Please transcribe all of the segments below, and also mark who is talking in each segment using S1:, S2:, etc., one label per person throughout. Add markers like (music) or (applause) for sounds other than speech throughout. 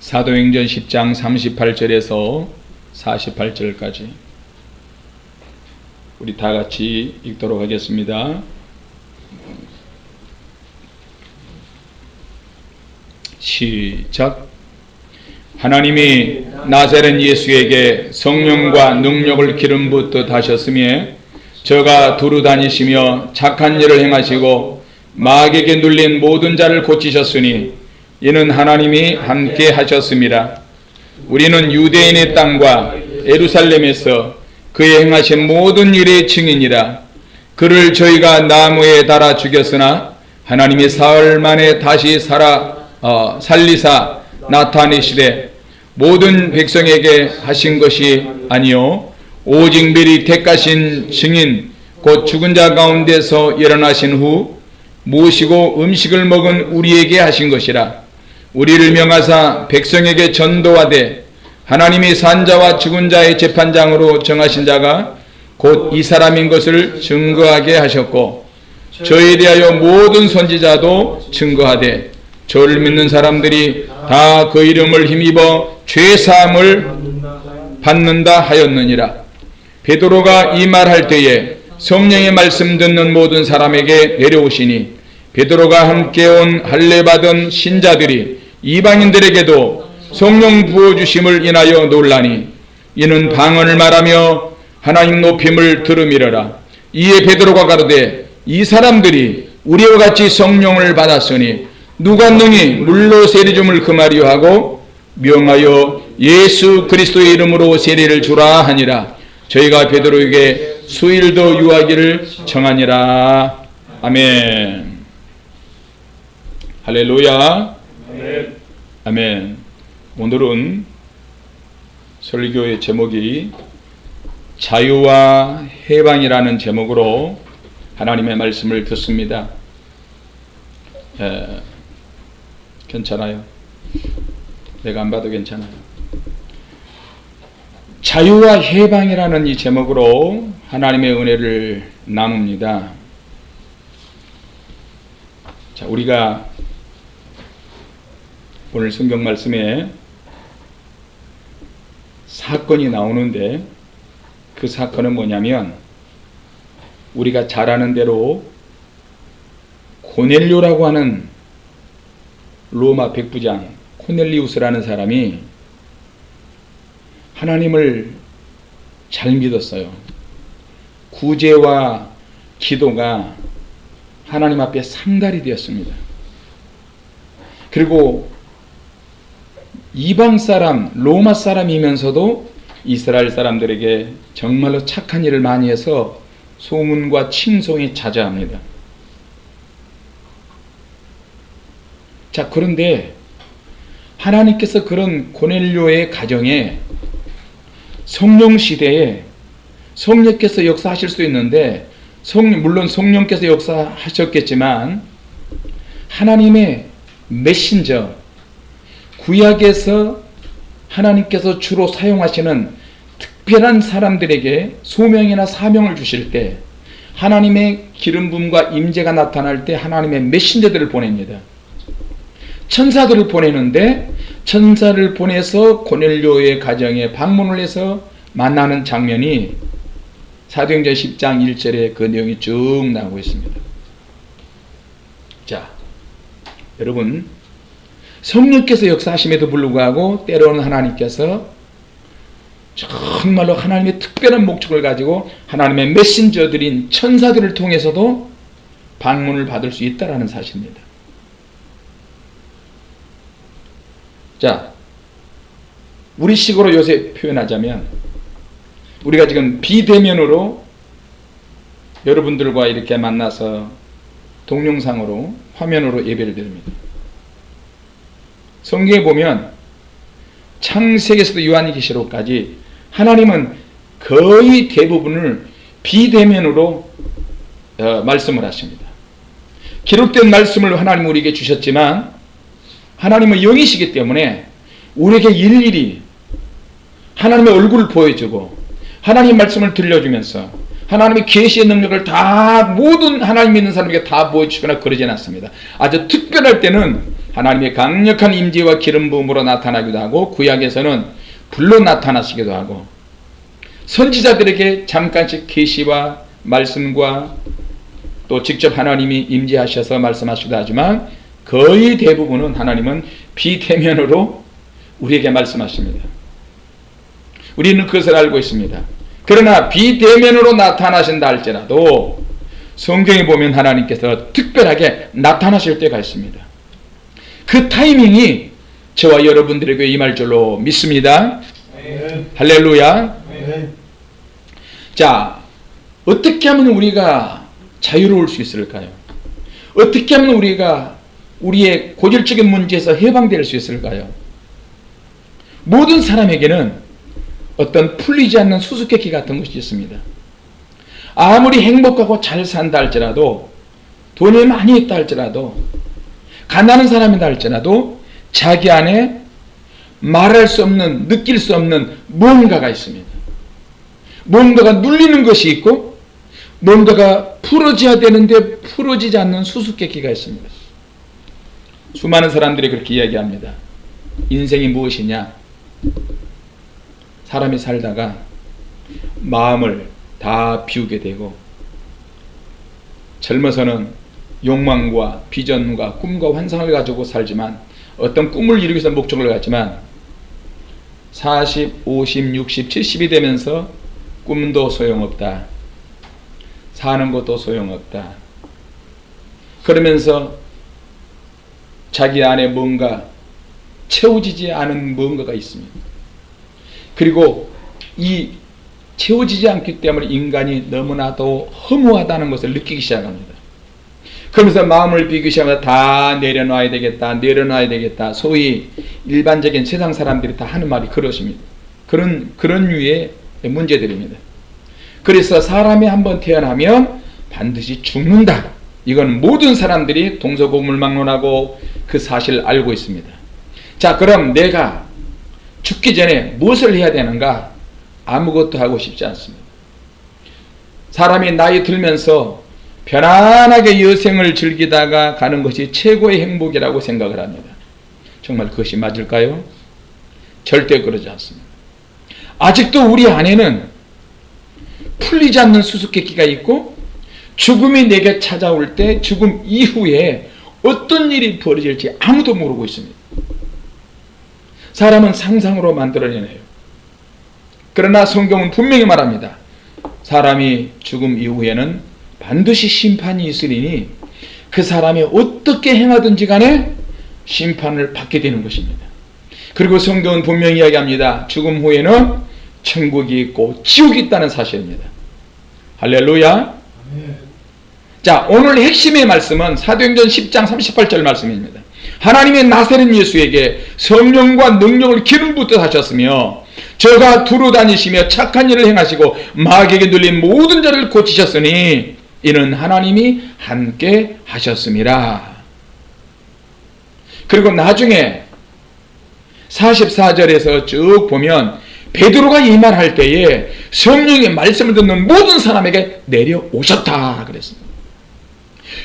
S1: 사도행전 10장 38절에서 48절까지 우리 다 같이 읽도록 하겠습니다. 시작. 하나님이 나사렛 예수에게 성령과 능력을 기름 붓듯 하셨으며 저가 두루 다니시며 착한 일을 행하시고 마귀에게 눌린 모든 자를 고치셨으니 이는 하나님이 함께 하셨습니다. 우리는 유대인의 땅과 에루살렘에서 그의 행하신 모든 일의 증인이라 그를 저희가 나무에 달아 죽였으나 하나님이 사흘 만에 다시 살아 어, 살리사 나타내시되 모든 백성에게 하신 것이 아니요 오직 미리 택하신 증인 곧 죽은 자 가운데서 일어나신 후 모시고 음식을 먹은 우리에게 하신 것이라 우리를 명하사 백성에게 전도하되 하나님이 산자와 죽은 자의 재판장으로 정하신 자가 곧 이 사람인 것을 증거하게 하셨고 저에 대하여 모든 선지자도 증거하되 저를 믿는 사람들이 다 그 이름을 힘입어 죄사함을 받는다 하였느니라. 베드로가 이 말할 때에 성령의 말씀 듣는 모든 사람에게 내려오시니 베드로가 함께 온 할례 받은 신자들이 이방인들에게도 성령 부어주심을 인하여 놀라니 이는 방언을 말하며 하나님 높임을 들음이러라. 이에 베드로가 가로되 이 사람들이 우리와 같이 성령을 받았으니 누가 능히 물로 세례줌을 금하리요 하고 명하여 예수 그리스도의 이름으로 세례를 주라 하니라. 저희가 베드로에게 수일도 유하기를 청하니라. 아멘. 할렐루야 아멘, 아멘. 오늘은 설교의 제목이 자유와 해방이라는 제목으로 하나님의 말씀을 듣습니다. 에, 괜찮아요. 내가 안 봐도 괜찮아요. 자유와 해방이라는 이 제목으로 하나님의 은혜를 나눕니다. 자, 우리가 오늘 성경 말씀에 사건이 나오는데 그 사건은 뭐냐면 우리가 잘 아는 대로 고넬료라고 하는 로마 백부장 코넬리우스라는 사람이 하나님을 잘 믿었어요. 구제와 기도가 하나님 앞에 상달이 되었습니다. 그리고 이방 사람, 로마 사람이면서도 이스라엘 사람들에게 정말로 착한 일을 많이 해서 소문과 칭송이 자자합니다. 자, 그런데 하나님께서 그런 고넬료의 가정에 성령 시대에 성령께서 역사하실 수 있는데 성, 물론 성령께서 역사하셨겠지만 하나님의 메신저 구약에서 하나님께서 주로 사용하시는 특별한 사람들에게 소명이나 사명을 주실 때 하나님의 기름 부음과 임재가 나타날 때 하나님의 메신저들을 보냅니다. 천사들을 보내는데 천사를 보내서 고넬료의 가정에 방문을 해서 만나는 장면이 사도행전 10장 1절에 그 내용이 쭉 나오고 있습니다. 자, 여러분 성령께서 역사하심에도 불구하고 때로는 하나님께서 정말로 하나님의 특별한 목적을 가지고 하나님의 메신저들인 천사들을 통해서도 방문을 받을 수 있다는 사실입니다. 자, 우리 식으로 요새 표현하자면 우리가 지금 비대면으로 여러분들과 이렇게 만나서 동영상으로 화면으로 예배를 드립니다. 성경에 보면 창세기에서도 요한계시록까지 하나님은 거의 대부분을 비대면으로 어, 말씀을 하십니다. 기록된 말씀을 하나님 우리에게 주셨지만 하나님은 영이시기 때문에 우리에게 일일이 하나님의 얼굴을 보여주고 하나님의 말씀을 들려주면서 하나님의 계시의 능력을 다 모든 하나님 믿는 사람에게 다 보여주거나 그러지 않습니다. 아주 특별할 때는 하나님의 강력한 임재와 기름 부음으로 나타나기도 하고 구약에서는 불로 나타나시기도 하고 선지자들에게 잠깐씩 계시와 말씀과 또 직접 하나님이 임재하셔서 말씀하시기도 하지만 거의 대부분은 하나님은 비대면으로 우리에게 말씀하십니다. 우리는 그것을 알고 있습니다. 그러나 비대면으로 나타나신다 할지라도 성경에 보면 하나님께서 특별하게 나타나실 때가 있습니다. 그 타이밍이 저와 여러분들에게 임할 줄로 믿습니다. 할렐루야. 자, 어떻게 하면 우리가 자유로울 수 있을까요? 어떻게 하면 우리가 우리의 고질적인 문제에서 해방될 수 있을까요? 모든 사람에게는 어떤 풀리지 않는 수수께끼 같은 것이 있습니다. 아무리 행복하고 잘 산다 할지라도 돈이 많이 있다 할지라도 가난한 사람이다 할지라도 자기 안에 말할 수 없는 느낄 수 없는 뭔가가 있습니다. 뭔가가 눌리는 것이 있고 뭔가가 풀어져야 되는데 풀어지지 않는 수수께끼가 있습니다. 수많은 사람들이 그렇게 이야기합니다. 인생이 무엇이냐? 사람이 살다가 마음을 다 비우게 되고 젊어서는 욕망과 비전과 꿈과 환상을 가지고 살지만 어떤 꿈을 이루기 위해서 목적을 갖지만 40, 50, 60, 70이 되면서 꿈도 소용없다. 사는 것도 소용없다. 그러면서 자기 안에 뭔가 채워지지 않은 뭔가가 있습니다. 그리고 이 채워지지 않기 때문에 인간이 너무나도 허무하다는 것을 느끼기 시작합니다. 그러면서 마음을 비기 시작하면 다 내려놔야 되겠다, 내려놔야 되겠다. 소위 일반적인 세상 사람들이 다 하는 말이 그러십니다. 그런, 그런 류의 문제들입니다. 그래서 사람이 한번 태어나면 반드시 죽는다. 이건 모든 사람들이 동서고물망론하고 그 사실을 알고 있습니다. 자, 그럼 내가 죽기 전에 무엇을 해야 되는가? 아무것도 하고 싶지 않습니다. 사람이 나이 들면서 편안하게 여생을 즐기다가 가는 것이 최고의 행복이라고 생각을 합니다. 정말 그것이 맞을까요? 절대 그러지 않습니다. 아직도 우리 안에는 풀리지 않는 수수께끼가 있고 죽음이 내게 찾아올 때 죽음 이후에 어떤 일이 벌어질지 아무도 모르고 있습니다. 사람은 상상으로 만들어내요. 그러나 성경은 분명히 말합니다. 사람이 죽음 이후에는 반드시 심판이 있으리니 그 사람이 어떻게 행하든지 간에 심판을 받게 되는 것입니다. 그리고 성경은 분명히 이야기합니다. 죽음 후에는 천국이 있고 지옥이 있다는 사실입니다. 할렐루야. 자, 오늘 핵심의 말씀은 사도행전 10장 38절 말씀입니다. 하나님의 나사렛 예수에게 성령과 능력을 기름 붓듯 하셨으며 저가 두루 다니시며 착한 일을 행하시고 마귀에게 눌린 모든 자를 고치셨으니 이는 하나님이 함께 하셨습니다. 그리고 나중에 44절에서 쭉 보면 베드로가 이 말 할 때에 성령의 말씀을 듣는 모든 사람에게 내려오셨다 그랬습니다.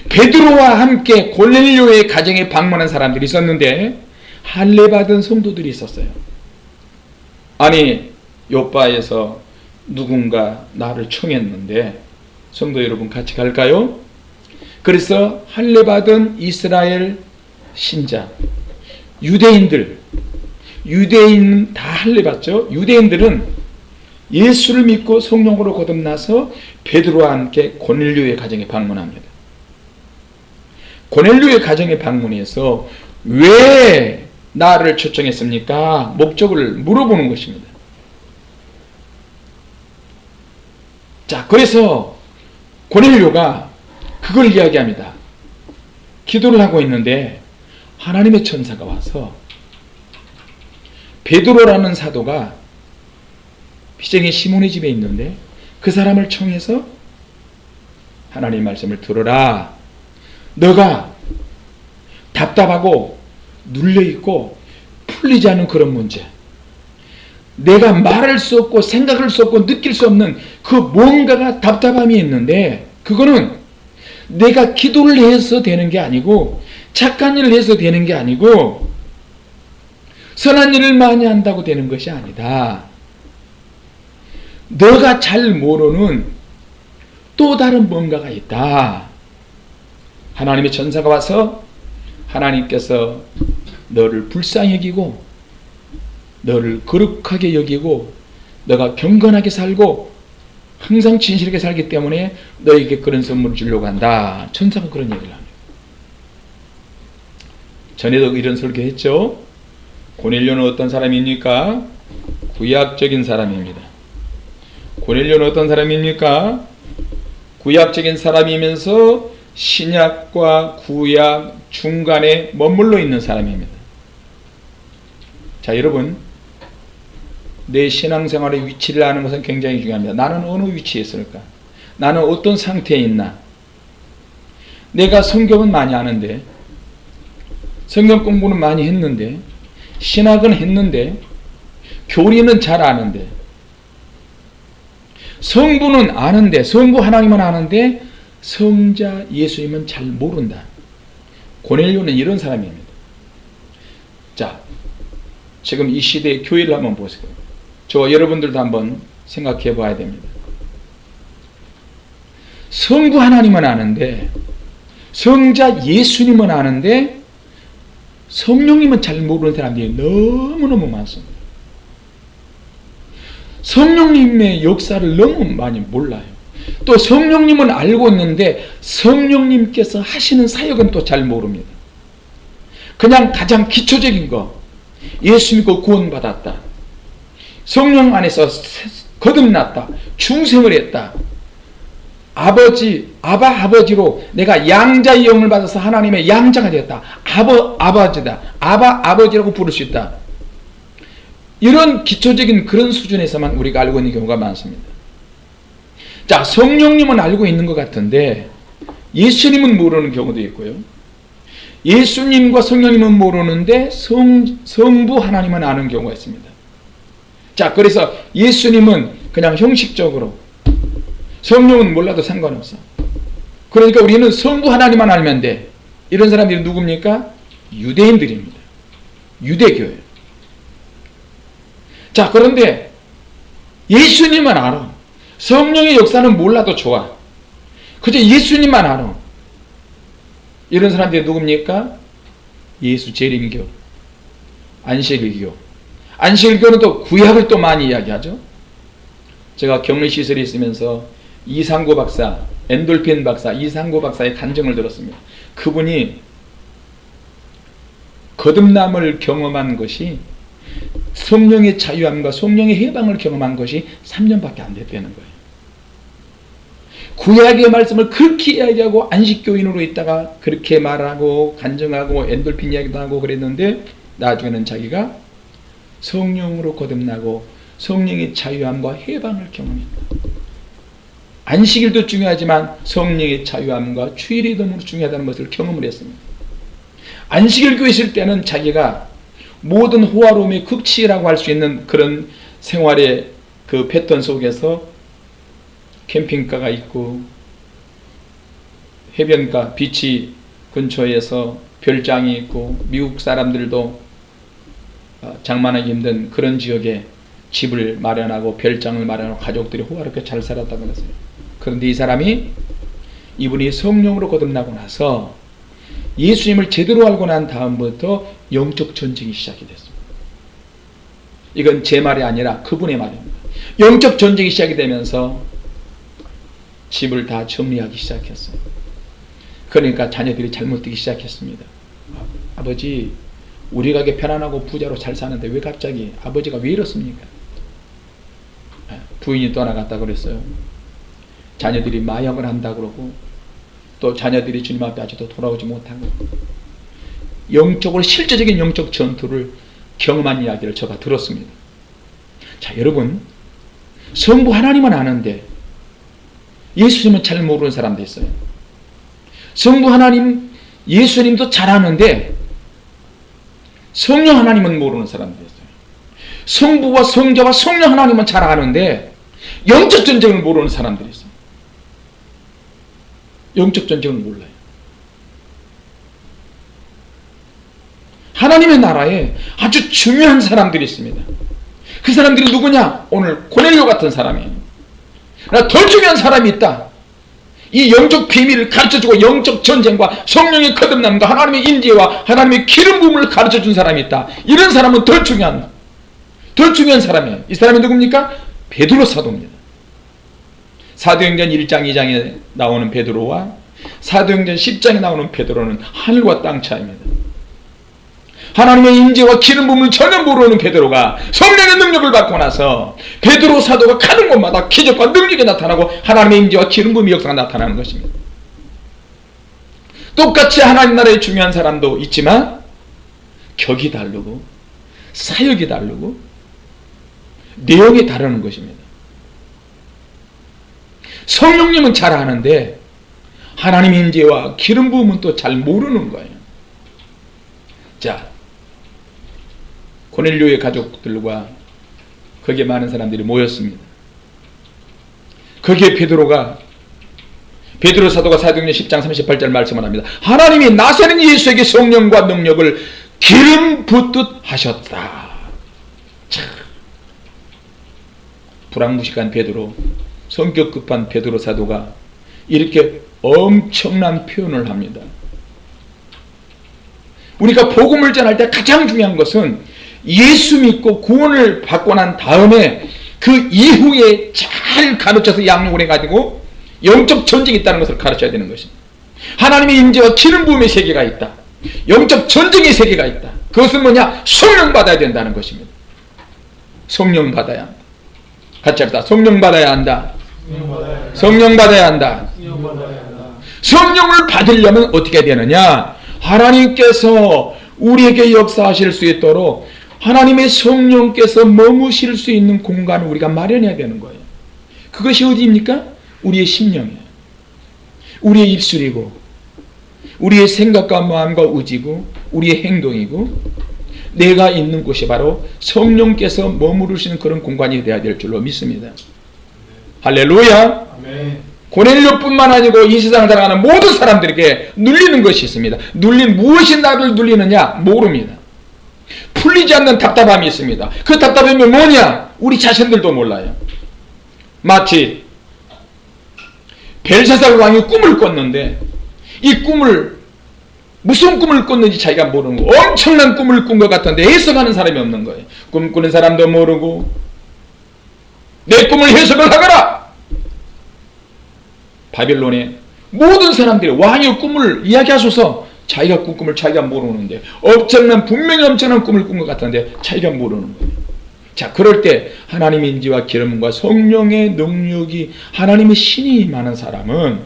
S1: 베드로와 함께 골넬료의 가정에 방문한 사람들이 있었는데 할례 받은 성도들이 있었어요. 아니 요바에서 누군가 나를 청했는데 성도 여러분 같이 갈까요? 그래서 할례 받은 이스라엘 신자 유대인들 유대인 다 할례 받죠. 유대인들은 예수를 믿고 성령으로 거듭나서 베드로와 함께 고넬료의 가정에 방문합니다. 고넬료의 가정에 방문해서 왜 나를 초청했습니까? 목적을 물어보는 것입니다. 자, 그래서 고넬료가 그걸 이야기합니다. 기도를 하고 있는데 하나님의 천사가 와서 베드로라는 사도가 비쟁의 시몬의 집에 있는데 그 사람을 청해서 하나님 말씀을 들어라. 너가 답답하고 눌려있고 풀리지 않은 그런 문제 내가 말할 수 없고 생각할 수 없고 느낄 수 없는 그 뭔가가 답답함이 있는데 그거는 내가 기도를 해서 되는 게 아니고 착한 일을 해서 되는 게 아니고 선한 일을 많이 한다고 되는 것이 아니다. 너가 잘 모르는 또 다른 뭔가가 있다. 하나님의 전사가 와서 하나님께서 너를 불쌍히 여기고 너를 거룩하게 여기고 너가 경건하게 살고 항상 진실하게 살기 때문에 너에게 그런 선물을 주려고 한다. 천사가 그런 얘기를 합니다. 전에도 이런 설교했죠. 고넬료는 어떤 사람입니까? 구약적인 사람입니다. 고넬료는 어떤 사람입니까? 구약적인 사람이면서 신약과 구약 중간에 머물러 있는 사람입니다. 자, 여러분. 내 신앙생활의 위치를 아는 것은 굉장히 중요합니다. 나는 어느 위치에 있을까? 나는 어떤 상태에 있나? 내가 성경은 많이 아는데, 성경 공부는 많이 했는데, 신학은 했는데, 교리는 잘 아는데, 성부는 아는데, 성부 하나님은 아는데, 성자 예수님은 잘 모른다. 고넬료는 이런 사람입니다. 자, 지금 이 시대의 교회를 한번 보세요. 저 여러분들도 한번 생각해 봐야 됩니다. 성부 하나님은 아는데, 성자 예수님은 아는데, 성령님은 잘 모르는 사람들이 너무너무 많습니다. 성령님의 역사를 너무 많이 몰라요. 또 성령님은 알고 있는데 성령님께서 하시는 사역은 또 잘 모릅니다. 그냥 가장 기초적인 거 예수 믿고 구원받았다. 성령 안에서 거듭났다. 중생을 했다. 아버지, 아바 아버지로 내가 양자의 영을 받아서 하나님의 양자가 되었다. 아버 아버지다. 아바 아버지라고 부를 수 있다. 이런 기초적인 그런 수준에서만 우리가 알고 있는 경우가 많습니다. 자, 성령님은 알고 있는 것 같은데 예수님은 모르는 경우도 있고요. 예수님과 성령님은 모르는데 성, 성부 하나님은 아는 경우가 있습니다. 자, 그래서 예수님은 그냥 형식적으로 성령은 몰라도 상관없어. 그러니까 우리는 성부 하나님만 알면 돼. 이런 사람들이 누굽니까? 유대인들입니다. 유대교회. 자, 그런데 예수님만 알아. 성령의 역사는 몰라도 좋아. 그저 예수님만 알아. 이런 사람들이 누굽니까? 예수 재림교, 안식일교. 안식일교는 또 구약을 또 많이 이야기하죠. 제가 격리시설에 있으면서 이상구 박사, 엔돌핀 박사, 이상구 박사의 간증을 들었습니다. 그분이 거듭남을 경험한 것이 성령의 자유함과 성령의 해방을 경험한 것이 3년밖에 안 됐다는 거예요. 구약의 말씀을 그렇게 이야기하고 안식교인으로 있다가 그렇게 말하고 간증하고 엔돌핀 이야기도 하고 그랬는데 나중에는 자기가 성령으로 거듭나고 성령의 자유함과 해방을 경험했다. 안식일도 중요하지만 성령의 자유함과 주일이 너무 중요하다는 것을 경험을 했습니다. 안식일 교회 있을 때는 자기가 모든 호화로움의 극치라고 할 수 있는 그런 생활의 그 패턴 속에서 캠핑카가 있고 해변가 비치 근처에서 별장이 있고 미국 사람들도 어, 장만하기 힘든 그런 지역에 집을 마련하고 별장을 마련하고 가족들이 호화롭게 잘 살았다고 그랬어요. 그런데 이 사람이 이분이 성령으로 거듭나고 나서 예수님을 제대로 알고 난 다음부터 영적 전쟁이 시작이 됐습니다. 이건 제 말이 아니라 그분의 말입니다. 영적 전쟁이 시작이 되면서 집을 다 정리하기 시작했어요. 그러니까 자녀들이 잘못되기 시작했습니다. 아버지, 우리 가게 편안하고 부자로 잘 사는데 왜 갑자기 아버지가 왜 이렇습니까? 아, 부인이 떠나갔다 그랬어요. 자녀들이 마약을 한다 그러고 또 자녀들이 주님 앞에 아직도 돌아오지 못하고 영적으로 실제적인 영적 전투를 경험한 이야기를 제가 들었습니다. 자, 여러분, 성부 하나님은 아는데 예수님은 잘 모르는 사람도 있어요. 성부 하나님, 예수님도 잘 아는데 성령 하나님은 모르는 사람도 있어요. 성부와 성자와 성령 하나님은 잘 아는데 영적 전쟁을 모르는 사람들이 있어요. 영적 전쟁을 몰라요. 하나님의 나라에 아주 중요한 사람들이 있습니다. 그 사람들이 누구냐? 오늘 고넬료 같은 사람이에요. 더 중요한 사람이 있다. 이 영적 비밀을 가르쳐주고 영적 전쟁과 성령의 거듭남과 하나님의 인지와 하나님의 기름 부음을 가르쳐준 사람이 있다. 이런 사람은 더 중요한 더 중요한 사람이에요. 이 사람이 누굽니까? 베드로 사도입니다. 사도행전 1장 2장에 나오는 베드로와 사도행전 10장에 나오는 베드로는 하늘과 땅 차이입니다. 하나님의 임재와 기름 부음을 전혀 모르는 베드로가 성령의 능력을 받고 나서 베드로 사도가 가는 곳마다 기적과 능력이 나타나고 하나님의 임재와 기름 부음의 역사가 나타나는 것입니다. 똑같이 하나님 나라에 중요한 사람도 있지만 격이 다르고 사역이 다르고 내용이 다르는 것입니다. 성령님은 잘 아는데 하나님의 임재와 기름 부음은 또 잘 모르는 거예요. 자, 고넬료의 가족들과 거기에 많은 사람들이 모였습니다. 거기에 베드로가 베드로 사도가 사도행전 10장 38절 말씀을 합니다. 하나님이 나사렛 예수에게 성령과 능력을 기름 붓듯 하셨다. 참. 불황무식한 베드로, 성격 급한 베드로 사도가 이렇게 엄청난 표현을 합니다. 우리가 복음을 전할 때 가장 중요한 것은 예수 믿고 구원을 받고 난 다음에 그 이후에 잘 가르쳐서 양육을 해가지고 영적 전쟁이 있다는 것을 가르쳐야 되는 것입니다. 하나님의 임재와 기름 부음의 세계가 있다. 영적 전쟁의 세계가 있다. 그것은 뭐냐? 성령 받아야 된다는 것입니다. 성령 받아야 한다. 같이 합시다. 성령 받아야 한다. 성령 받아야 한다. 성령을 받으려면 어떻게 되느냐? 하나님께서 우리에게 역사하실 수 있도록 하나님의 성령께서 머무실 수 있는 공간을 우리가 마련해야 되는 거예요. 그것이 어디입니까? 우리의 심령이에요. 우리의 입술이고 우리의 생각과 마음과 의지고 우리의 행동이고 내가 있는 곳이 바로 성령께서 머무르시는 그런 공간이 되어야 될 줄로 믿습니다. 할렐루야. 고넬료뿐만 아니고 이 세상을 살아가는 모든 사람들에게 눌리는 것이 있습니다. 눌린 무엇이 나를 눌리느냐 모릅니다. 풀리지 않는 답답함이 있습니다. 그 답답함이 뭐냐? 우리 자신들도 몰라요. 마치 벨사살 왕이 꿈을 꿨는데 이 꿈을 무슨 꿈을 꿨는지 자기가 모르는 거 엄청난 꿈을 꾼 것 같은데 해석하는 사람이 없는 거예요. 꿈꾸는 사람도 모르고 내 꿈을 해석을 하거라. 바빌론의 모든 사람들이 왕의 꿈을 이야기하소서 자기가 꾼 꿈을 자기가 모르는데 엄청난 분명히 엄청난 꿈을 꾼 것 같은데 자기가 모르는 거예요. 자 그럴 때 하나님의 인지와 기름과 성령의 능력이 하나님의 신이 많은 사람은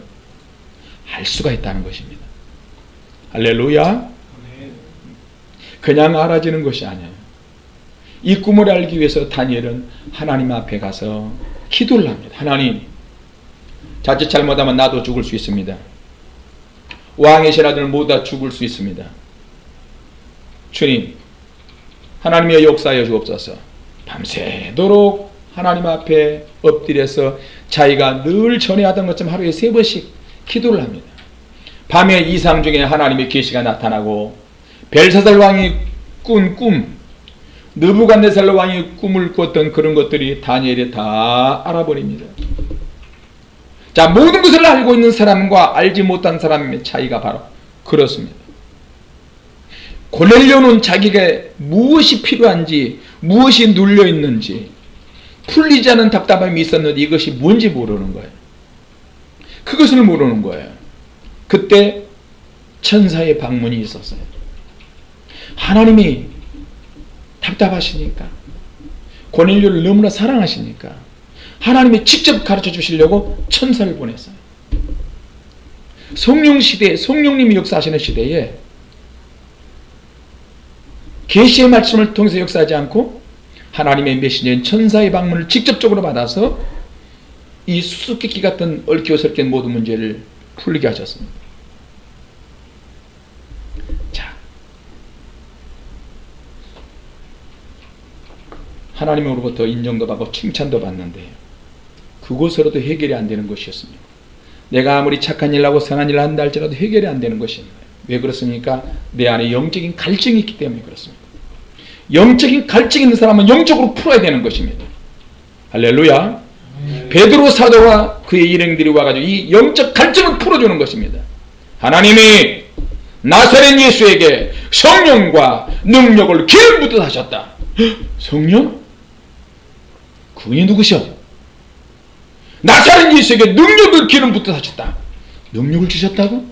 S1: 알 수가 있다는 것입니다. 할렐루야 그냥 알아지는 것이 아니에요. 이 꿈을 알기 위해서 다니엘은 하나님 앞에 가서 기도를 합니다. 하나님 자칫 잘못하면 나도 죽을 수 있습니다. 왕의 신하들 모두 다 죽을 수 있습니다. 주님 하나님의 역사하여 주옵소서 밤새도록 하나님 앞에 엎드려서 자기가 늘 전에 하던 것처럼 하루에 세 번씩 기도를 합니다. 밤에 이상 중에 하나님의 계시가 나타나고 벨사살 왕이 꾼 꿈, 느부갓네살 왕이 꿈을 꿨던 그런 것들이 다니엘이 다 알아버립니다. 자, 모든 것을 알고 있는 사람과 알지 못한 사람의 차이가 바로 그렇습니다. 고넬료는 자기가 무엇이 필요한지, 무엇이 눌려 있는지, 풀리지 않은 답답함이 있었는데 이것이 뭔지 모르는 거예요. 그것을 모르는 거예요. 그때 천사의 방문이 있었어요. 하나님이 답답하시니까, 고넬료를 너무나 사랑하시니까, 하나님이 직접 가르쳐 주시려고 천사를 보냈어요. 성령 시대, 성령님이 역사하시는 시대에 계시의 말씀을 통해서 역사하지 않고 하나님의 메시지인 천사의 방문을 직접적으로 받아서 이 수수께끼 같은 설킨 모든 문제를 풀리게 하셨습니다. 자, 하나님으로부터 인정도 받고 칭찬도 받는데 그곳으로도 해결이 안 되는 것이었습니다. 내가 아무리 착한 일 하고 선한 일 한다 할지라도 해결이 안 되는 것입니다. 왜 그렇습니까? 내 안에 영적인 갈증이 있기 때문에 그렇습니다. 영적인 갈증 있는 사람은 영적으로 풀어야 되는 것입니다. 할렐루야. 베드로 사도와 그의 일행들이 와가지고 이 영적 갈증을 풀어주는 것입니다. 하나님이 나사렛 예수에게 성령과 능력을 기름 붓듯 하셨다. 성령? 그분이 누구셔? 나사렛 예수에게 능력을 기름 붓듯 하셨다. 능력을 주셨다고?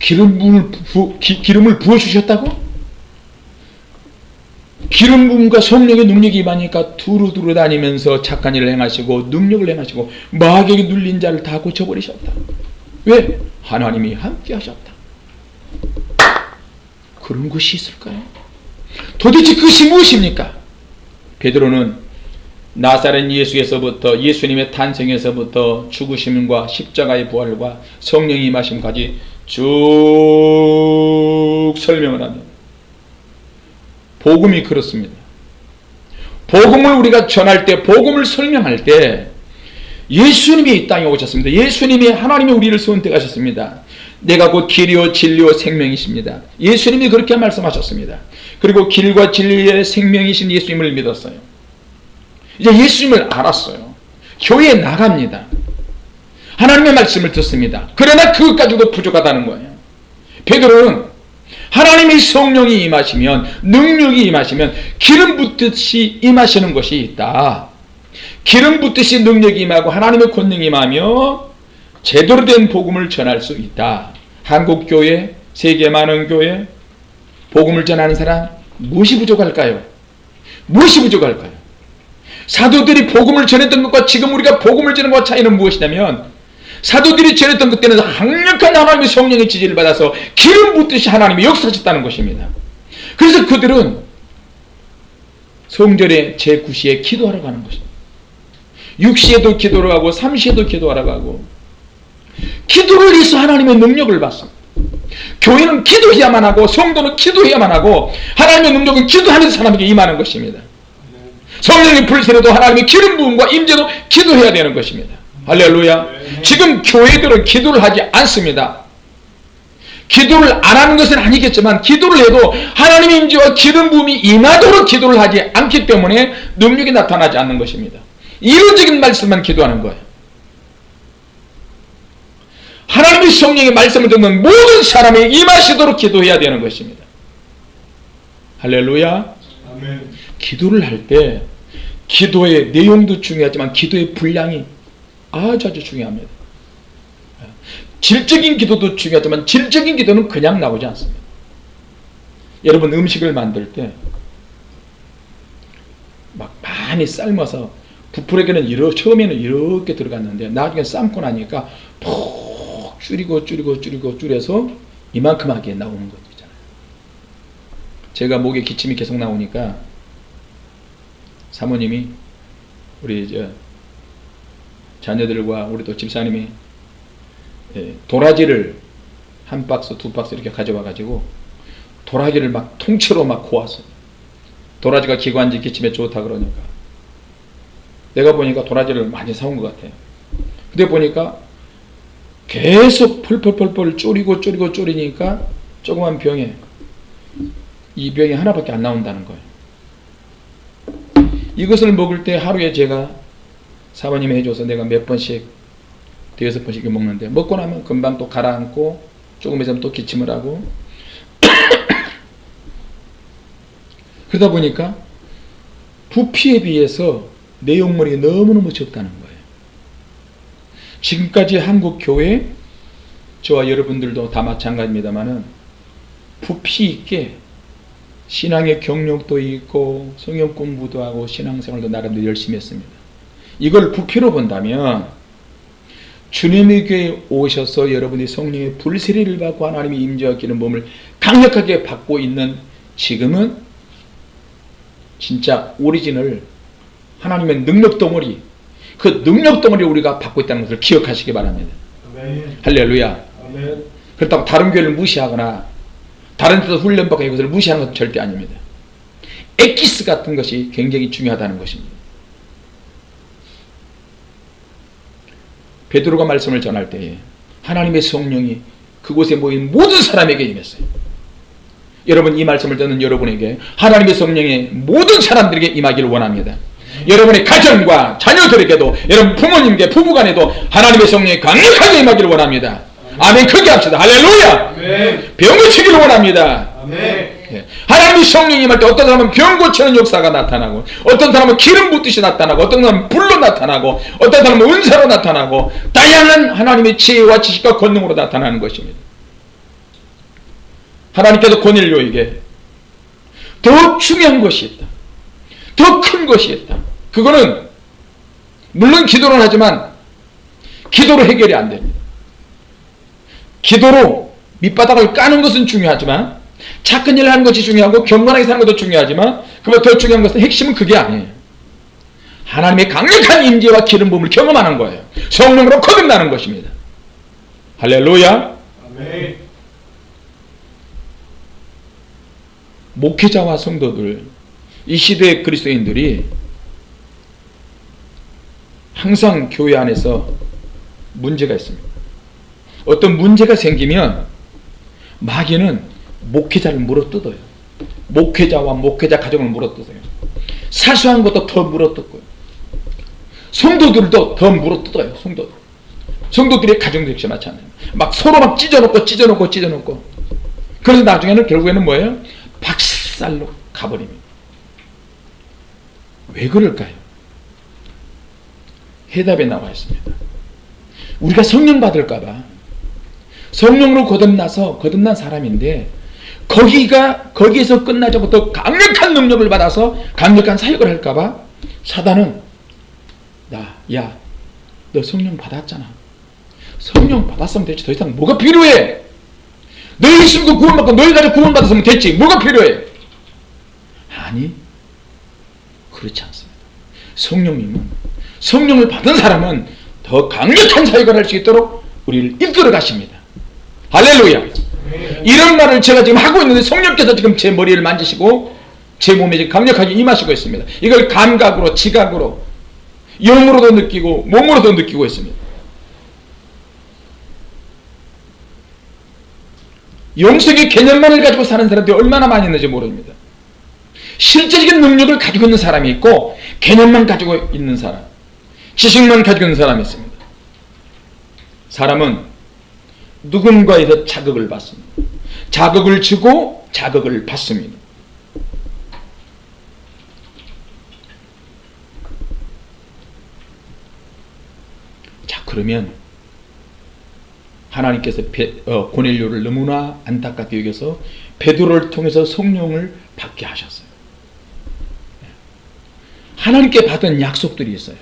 S1: 기름을 부, 기, 기름을 부어 주셨다고? 기름 부음과 성령의 능력이 임하니까 두루두루 다니면서 착한 일을 행하시고 능력을 행하시고 마귀에게 눌린 자를 다 고쳐버리셨다. 왜? 하나님이 함께 하셨다. 그런 것이 있을까요? 도대체 그것이 무엇입니까? 베드로는 나사렛 예수에서부터 예수님의 탄생에서부터 죽으심과 십자가의 부활과 성령이 임하심까지 쭉 설명을 합니다. 복음이 그렇습니다. 복음을 우리가 전할 때 복음을 설명할 때 예수님이 이 땅에 오셨습니다. 예수님이 하나님이 우리를 선택하셨습니다. 내가 곧 길이요 진리요 생명이십니다. 예수님이 그렇게 말씀하셨습니다. 그리고 길과 진리의 생명이신 예수님을 믿었어요. 이제 예수님을 알았어요. 교회에 나갑니다. 하나님의 말씀을 듣습니다. 그러나 그것 가지고도 부족하다는 거예요. 베드로는 하나님의 성령이 임하시면 능력이 임하시면 기름 붓듯이 임하시는 것이 있다. 기름 붓듯이 능력이 임하고 하나님의 권능이 임하며 제대로 된 복음을 전할 수 있다. 한국 교회, 세계 많은 교회, 복음을 전하는 사람 무엇이 부족할까요? 무엇이 부족할까요? 사도들이 복음을 전했던 것과 지금 우리가 복음을 전하는 것과 차이는 무엇이냐면 사도들이 전했던 그때는 강력한 하나님의 성령의 지지를 받아서 기름 붓듯이 하나님이 역사하셨다는 것입니다. 그래서 그들은 성전의 제9시에 기도하러 가는 것입니다. 6시에도 기도를 하고 3시에도 기도하러 가고 기도를 위해서 하나님의 능력을 받습니다. 교회는 기도해야만 하고 성도는 기도해야만 하고 하나님의 능력은 기도하면서 사람에게 임하는 것입니다. 성령의 불세례도 하나님의 기름 부음과 임재도 기도해야 되는 것입니다. 할렐루야. 지금 교회들은 기도를 하지 않습니다. 기도를 안 하는 것은 아니겠지만 기도를 해도 하나님의 임재와 기름 부음이 임하도록 기도를 하지 않기 때문에 능력이 나타나지 않는 것입니다. 이론적인 말씀만 기도하는 거예요. 하나님의 성령의 말씀을 듣는 모든 사람이 임하시도록 기도해야 되는 것입니다. 할렐루야. 아멘. 기도를 할 때 기도의 내용도 중요하지만 기도의 분량이 아주 아주 중요합니다. 질적인 기도도 중요하지만 질적인 기도는 그냥 나오지 않습니다. 여러분 음식을 만들 때 막 많이 삶아서 부풀에게는 이렇게 처음에는 이렇게 들어갔는데 나중에 삶고 나니까 푹 줄이고 줄이고 줄이고 줄여서 이만큼 하게 나오는 것 있잖아요. 제가 목에 기침이 계속 나오니까 사모님이 우리 저 자녀들과 우리 또 집사님이 예, 도라지를 한 박스 두 박스 이렇게 가져와 가지고 도라지를 막 통째로 막 고았어요. 도라지가 기관지 기침에 좋다 그러니까 내가 보니까 도라지를 많이 사온 것 같아요. 근데 보니까 계속 펄펄펄펄 졸이고 졸이고 졸이니까 조그만 병에 이 병이 하나밖에 안 나온다는 거예요. 이것을 먹을 때 하루에 제가 사모님이 해줘서 내가 몇 번씩 대여섯 번씩 먹는데 먹고 나면 금방 또 가라앉고 조금 있으면 또 기침을 하고 (coughs) 그러다 보니까 부피에 비해서 내용물이 너무너무 적다는 거예요. 지금까지 한국 교회 저와 여러분들도 다 마찬가지입니다만은 부피 있게 신앙의 경력도 있고 성경 공부도 하고 신앙생활도 나름대로 열심히 했습니다. 이걸 부피로 본다면 주님의 교회에 오셔서 여러분이 성령의 불세례를 받고 하나님의 임재와 기름 몸을 강력하게 받고 있는 지금은 진짜 오리진을 하나님의 능력 덩어리 그 능력 덩어리 우리가 받고 있다는 것을 기억하시기 바랍니다. 아멘. 할렐루야. 아멘. 그렇다고 다른 교회를 무시하거나 다른 데서 훈련받고 이것을 무시하는 것은 절대 아닙니다. 엑기스 같은 것이 굉장히 중요하다는 것입니다. 베드로가 말씀을 전할 때에 하나님의 성령이 그곳에 모인 모든 사람에게 임했어요. 여러분 이 말씀을 듣는 여러분에게 하나님의 성령이 모든 사람들에게 임하기를 원합니다. 여러분의 가정과 자녀들에게도 여러분 부모님께 부부간에도 하나님의 성령이 강력하게 임하기를 원합니다. 아멘 크게 합시다. 할렐루야. 병 고치기를 원합니다. 예. 하나님이 성령이 임할 때 어떤 사람은 병 고치는 역사가 나타나고 어떤 사람은 기름 붓듯이 나타나고 어떤 사람은 불로 나타나고 어떤 사람은 은사로 나타나고 다양한 하나님의 지혜와 지식과 권능으로 나타나는 것입니다. 하나님께서 고넬료에게 더 중요한 것이 있다. 더 큰 것이 있다. 그거는 물론 기도는 하지만 기도로 해결이 안 됩니다. 기도로 밑바닥을 까는 것은 중요하지만 착한 일을 하는 것이 중요하고 경건하게 사는 것도 중요하지만 그보다 더 중요한 것은 핵심은 그게 아니에요. 하나님의 강력한 임재와 기름 부음을 경험하는 거예요. 성령으로 거듭나는 것입니다. 할렐루야. 목회자와 성도들 이 시대의 그리스도인들이 항상 교회 안에서 문제가 있습니다. 어떤 문제가 생기면 마귀는 목회자를 물어뜯어요. 목회자와 목회자 가정을 물어뜯어요. 사소한 것도 더 물어뜯고요. 성도들도 더 물어뜯어요. 성도들. 성도들의 가정도 역시 마찬가지예요. 막 서로 막 찢어놓고 찢어놓고 찢어놓고 그래서 나중에는 결국에는 뭐예요? 박살로 가버립니다. 왜 그럴까요? 해답에 나와 있습니다. 우리가 성령 받을까봐 성령으로 거듭나서 거듭난 사람인데 거기가 거기에서 더 강력한 능력을 받아서 강력한 사역을 할까봐 사단은 나야너 성령 받았잖아. 성령 받았으면 됐지. 더 이상 뭐가 필요해? 너희 있으면 구원받고 너희 가지고 구원받았으면 됐지. 뭐가 필요해? 아니 그렇지 않습니다. 성령님은 성령을 받은 사람은 더 강력한 사역을 할 수 있도록 우리를 이끌어 가십니다 할렐루야 이런 말을 제가 지금 하고 있는데 성령께서 지금 제 머리를 만지시고 제 몸에 강력하게 임하시고 있습니다 이걸 감각으로 지각으로 영으로도 느끼고 몸으로도 느끼고 있습니다 영성의 개념만을 가지고 사는 사람들이 얼마나 많이 있는지 모릅니다. 실제적인 능력을 가지고 있는 사람이 있고 개념만 가지고 있는 사람, 지식만 가지고 있는 사람이 있습니다. 사람은 누군가에서 자극을 받습니다. 자극을 주고 자극을 받습니다. 자 그러면 하나님께서 베, 어, 고넬료를 너무나 안타깝게 여겨서 베드로를 통해서 성령을 받게 하셨어요. 하나님께 받은 약속들이 있어요.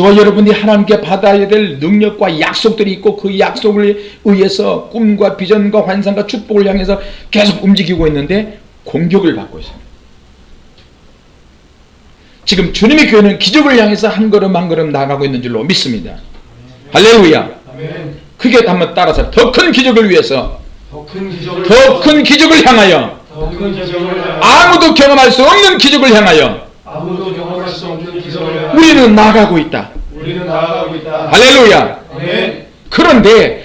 S1: 저와 여러분이 하나님께 받아야 될 능력과 약속들이 있고 그 약속을 의해서 꿈과 비전과 환상과 축복을 향해서 계속 움직이고 있는데 공격을 받고 있습니다. 지금 주님의 교회는 기적을 향해서 한 걸음 한 걸음 나가고 있는 줄로 믿습니다. 할렐루야. 크게 한번 따라서 더 큰 기적을 위해서
S2: 더 큰 기적을
S1: 더큰 기적을 향하여
S2: 더 큰 기적을 향하여
S1: 아무도 경험할 수 없는 기적을 향하여
S2: 아무도 경험할 수 없는 기적을
S1: 우리는 나가고 있다.
S2: 우리는 나아가고 있다.
S1: 할렐루야.
S2: 아멘.
S1: 그런데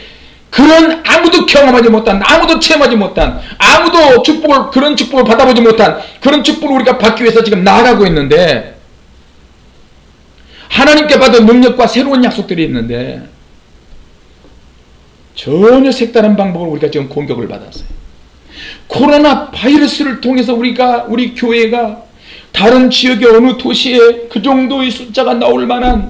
S1: 그런 아무도 경험하지 못한 아무도 체험하지 못한 아무도 축복을 그런 축복을 받아보지 못한 그런 축복을 우리가 받기 위해서 지금 나아가고 있는데 하나님께 받은 능력과 새로운 약속들이 있는데 전혀 색다른 방법으로 우리가 지금 공격을 받았어요. 코로나 바이러스를 통해서 우리가 우리 교회가 다른 지역의 어느 도시에 그 정도의 숫자가 나올 만한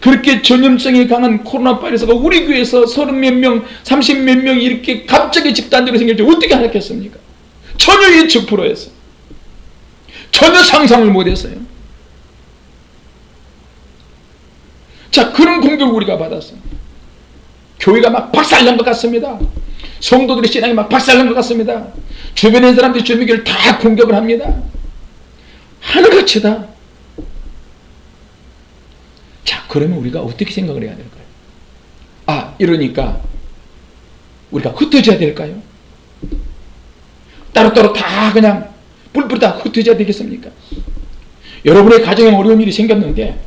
S1: 그렇게 전염성이 강한 코로나 바이러스가 우리 교회에서 서른 몇 명, 삼십 몇 명이 이렇게 갑자기 집단적으로 생길지 어떻게 알았겠습니까? 전혀 예측 불허했어. 전혀 상상을 못했어요. 자, 그런 공격을 우리가 받았어요. 교회가 막 박살난 것 같습니다. 성도들의 신앙이 막 박살난 것 같습니다. 있는 사람들이 주님의 교회를 다 공격을 합니다. 하늘같이 다. 자, 그러면 우리가 어떻게 생각을 해야 될까요? 아, 이러니까 우리가 흩어져야 될까요? 따로따로 다 그냥 뿔뿔이 다 흩어져야 되겠습니까? 여러분의 가정에 어려운 일이 생겼는데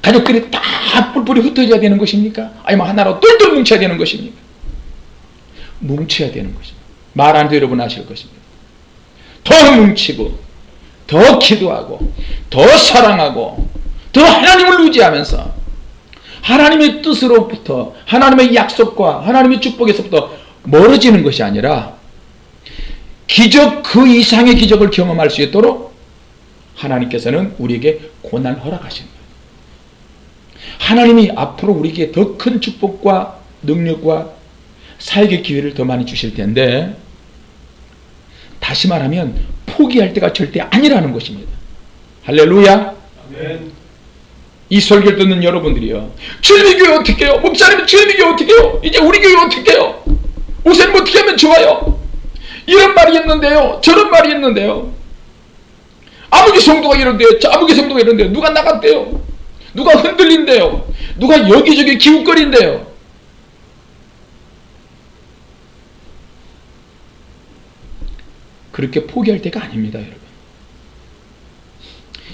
S1: 가족들이 다다 뿔뿔이 흩어져야 되는 것입니까? 아니면 하나로 똘똘 뭉쳐야 되는 것입니까? 뭉쳐야 되는 것입니다. 말안 되려고 하실 것입니다. 더 뭉치고 더 기도하고 더 사랑하고 더 하나님을 의지하면서 하나님의 뜻으로부터 하나님의 약속과 하나님의 축복에서부터 멀어지는 것이 아니라 기적 그 이상의 기적을 경험할 수 있도록 하나님께서는 우리에게 고난을 허락하시는 거예요. 하나님이 앞으로 우리에게 더 큰 축복과 능력과 사역의 기회를 더 많이 주실 텐데 다시 말하면 포기할 때가 절대 아니라는 것입니다. 할렐루야. 이 설교를 듣는 여러분들이요. 주님의 교회 어떻게 해요? 목사님 주님의 교회 어떻게 해요? 이제 우리 교회 어떻게 해요? 목사님 어떻게 하면 좋아요? 이런 말이 있는데요. 저런 말이 있는데요. 아무개 성도가 이런데요. 아무개 성도가 이런데요. 누가 나갔대요. 누가 흔들린대요. 누가 여기저기 기웃거린대요. 그렇게 포기할 때가 아닙니다, 여러분.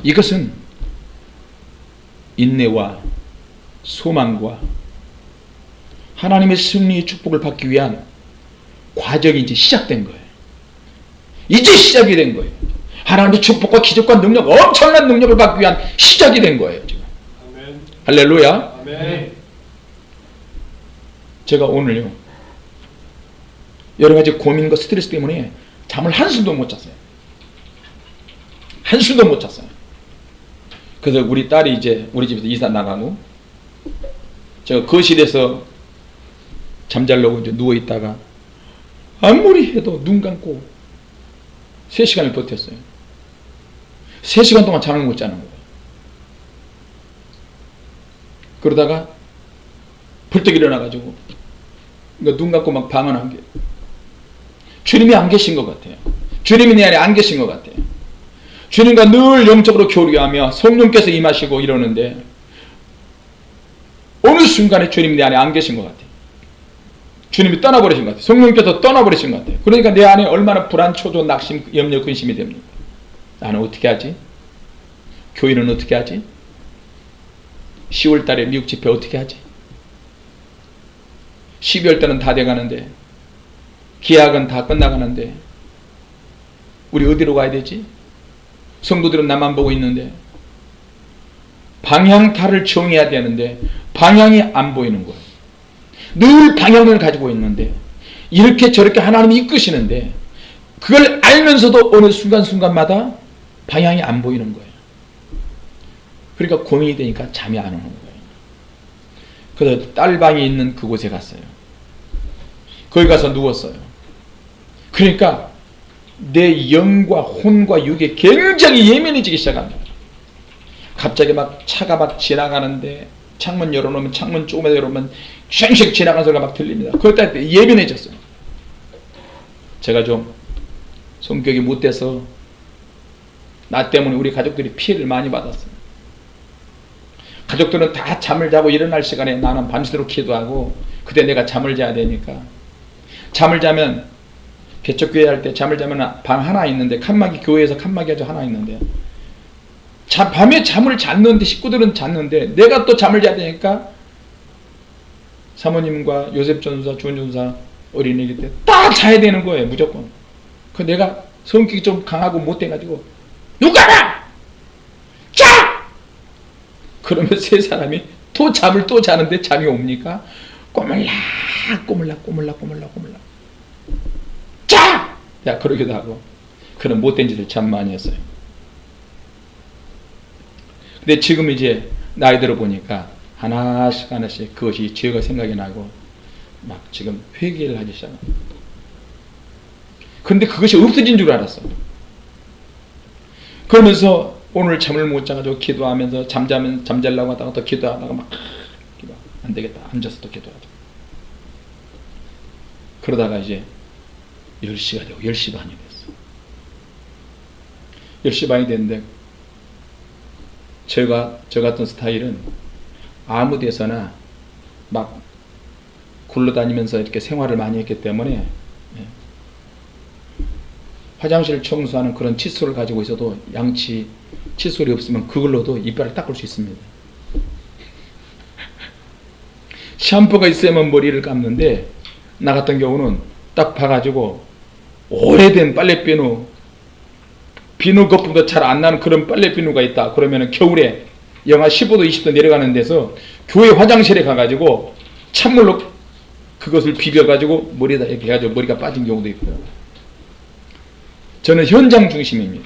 S1: 이것은 인내와 소망과 하나님의 승리의 축복을 받기 위한 과정이 이제 시작된 거예요. 이제 시작이 된 거예요. 하나님의 축복과 기적과 능력, 엄청난 능력을 받기 위한 시작이 된 거예요. 지금.
S2: 아멘.
S1: 할렐루야.
S2: 아멘.
S1: 제가 오늘요. 여러 가지 고민과 스트레스 때문에 잠을 한숨도 못 잤어요. 한숨도 못 잤어요. 그래서 우리 딸이 이제 우리 집에서 이사 나가고 제가 거실에서 잠자려고 이제 누워 있다가 아무리 해도 눈 감고 3시간을 버텼어요. 3시간 동안 잠을 못 자는 거예요. 그러다가 벌떡 일어나가지고 그러니까 눈 감고 막 방언한 게 주님이 안 계신 것 같아요. 주님이 내 안에 안 계신 것 같아요. 주님과 늘 영적으로 교류하며 성령께서 임하시고 이러는데 어느 순간에 주님이 내 안에 안 계신 것 같아요. 주님이 떠나버리신 것 같아요. 성령께서 떠나버리신 것 같아요. 그러니까 내 안에 얼마나 불안, 초조, 낙심, 염려, 근심이 됩니까? 나는 어떻게 하지? 교회는 어떻게 하지? 10월 달에 미국 집회 어떻게 하지? 12월 달은 다 돼가는데 계약은 다 끝나가는데 우리 어디로 가야 되지? 성도들은 나만 보고 있는데 방향타를 정해야 되는데 방향이 안 보이는 거예요. 늘 방향을 가지고 있는데 이렇게 저렇게 하나님이 이끄시는데 그걸 알면서도 어느 순간순간마다 방향이 안 보이는 거예요. 그러니까 고민이 되니까 잠이 안 오는 거예요. 그래서 딸방이 있는 그곳에 갔어요. 거기 가서 누웠어요. 그러니까 내 영과 혼과 육에 굉장히 예민해지기 시작합니다. 갑자기 막 차가 막 지나가는데 창문 열어놓으면 창문 조금만 열어놓으면 쉥쉥 지나가는 소리가 막 들립니다. 그럴 때 예민해졌어요. 제가 좀 성격이 못돼서 나 때문에 우리 가족들이 피해를 많이 받았어요. 가족들은 다 잠을 자고 일어날 시간에 나는 밤새도록 기도하고 그때 내가 잠을 자야 되니까 잠을 자면 개척교회 할 때 잠을 자면 방 하나 있는데 칸막이 교회에서 칸막이 아주 하나 있는데. 자, 밤에 잠을 잤는데 식구들은 잤는데 내가 또 잠을 자야 되니까 사모님과 요셉 전사, 주은 전사 어린이기 때 딱 자야 되는 거예요 무조건. 그 내가 성격이 좀 강하고 못돼가지고 누가라 자! 그러면 세 사람이 또 잠을 또 자는데 잠이 옵니까? 꼬물락 꼬물락 꼬물락 꼬물락 꼬물락 자! 야 그러기도 하고 그런 못된 짓을 참 많이 했어요 근데 지금 이제 나이 들어 보니까 하나씩 하나씩 그것이 죄가 생각이 나고 막 지금 회개를 하기 시작합니다. 그런데 그것이 없어진 줄 알았어. 그러면서 오늘 잠을 못 자가지고 기도하면서 잠자면 잠잘라고 하다가 또 기도하다가 막 안 되겠다 앉아서 또 기도하자. 그러다가 이제 10시가 되고 10시 반이 됐어. 10시 반이 됐는데 제가 저 같은 스타일은 아무 데서나 막 굴러다니면서 이렇게 생활을 많이 했기 때문에 예. 화장실 청소하는 그런 칫솔을 가지고 있어도 양치 칫솔이 없으면 그걸로도 이빨을 닦을 수 있습니다. 샴푸가 있어야만 머리를 감는데 나 같은 경우는 딱 봐가지고 오래된 빨래 비누 비누 거품도 잘 안 나는 그런 빨래 비누가 있다. 그러면 겨울에 영하 15도 20도 내려가는 데서 교회 화장실에 가가지고 찬물로 그것을 비벼가지고 머리에다 이렇게 해가지고 머리가 빠진 경우도 있고요. 저는 현장 중심입니다.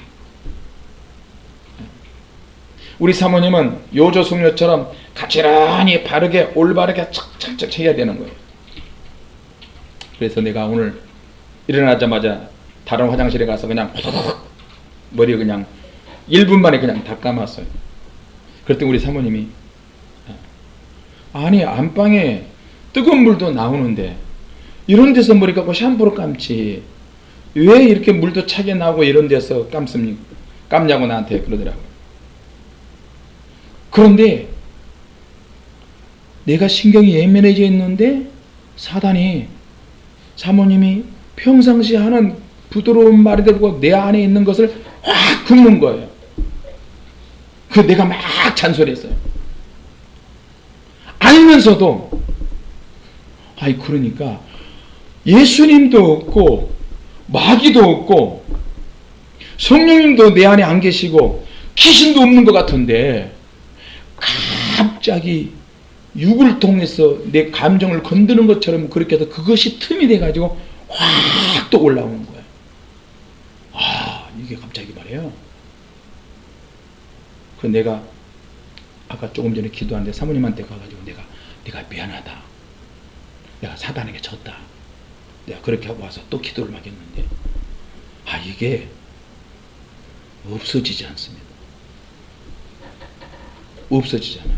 S1: 우리 사모님은 요조 숙녀처럼 가지런히 바르게 올바르게 착착착 해야 되는 거예요. 그래서 내가 오늘 일어나자마자 다른 화장실에 가서 그냥 호도독 머리 그냥 1분 만에 그냥 다 감았어요. 그랬더니 우리 사모님이 아니 안방에 뜨거운 물도 나오는데 이런 데서 머리 감고 샴푸로 감지 왜 이렇게 물도 차게 나오고 이런 데서 감습니까? 감냐고 나한테 그러더라고요. 그런데 내가 신경이 예민해져 있는데 사단이 사모님이 평상시 하는 부드러운 말이 되고 내 안에 있는 것을 확 굽는 거예요. 그 내가 막 잔소리했어요. 알면서도 아이 그러니까 예수님도 없고 마귀도 없고 성령님도 내 안에 안 계시고 귀신도 없는 것 같은데 갑자기 육을 통해서 내 감정을 건드는 것처럼 그렇게 해서 그것이 틈이 돼가지고 확 또 올라오는 거예요. 아 이게 갑자기 말이에요. 그 내가 아까 조금 전에 기도하는데 사모님한테 가가지고 내가 내가 미안하다. 내가 사단에게 졌다. 내가 그렇게 하고 와서 또 기도를 막 했는데 아 이게 없어지지 않습니다. 없어지잖아요.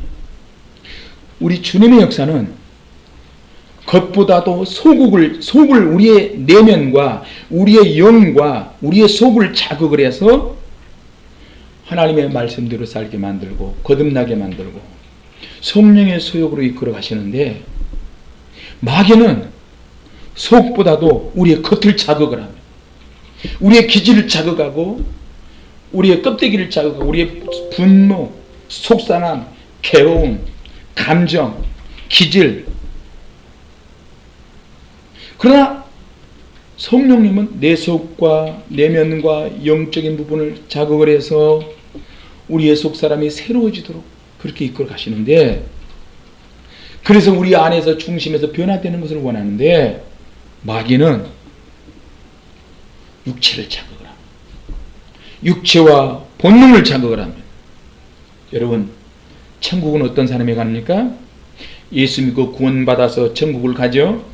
S1: 우리 주님의 역사는 겉보다도 소국을 속을 우리의 내면과 우리의 영과 우리의 속을 자극을 해서 하나님의 말씀대로 살게 만들고 거듭나게 만들고 성령의 소욕으로 이끌어 가시는데 마귀는 속보다도 우리의 겉을 자극을 하며 우리의 기질을 자극하고 우리의 껍데기를 자극하고 우리의 분노, 속상함, 괴로움, 감정, 기질 그러나 성령님은 내 속과 내면과 영적인 부분을 자극을 해서 우리의 속 사람이 새로워지도록 그렇게 이끌어 가시는데 그래서 우리 안에서 중심에서 변화되는 것을 원하는데 마귀는 육체를 자극을 합니다. 육체와 본능을 자극을 합니다. 여러분 천국은 어떤 사람이 갑니까? 예수 믿고 구원받아서 천국을 가죠.